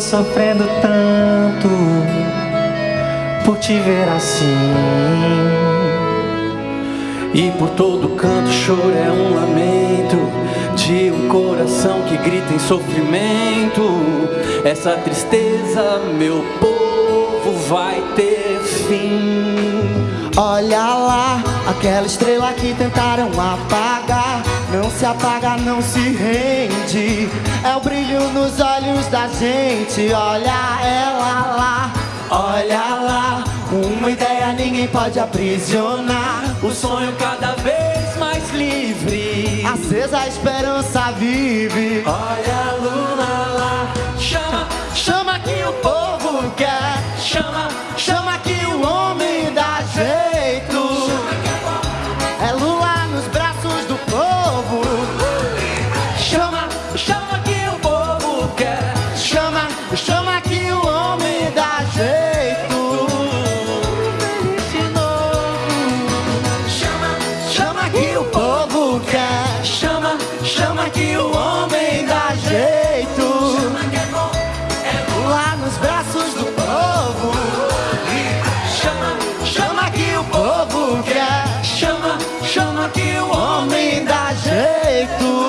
sofrendo tanto por te ver assim. E por todo canto choro é um lamento de um coração que grita em sofrimento. Essa tristeza, meu povo, vai ter fim. Olha lá, aquela estrela que tentaram apagar Não se apaga, não se rende. É o brilho nos olhos da gente. Olha ela lá, olha lá. Uma ideia ninguém pode aprisionar. O sonho cada vez mais livre. Acesa a esperança vive. Olha a luna lá. Chama, chama que o povo quer. Chama, chama que o homem o homem dá jeito.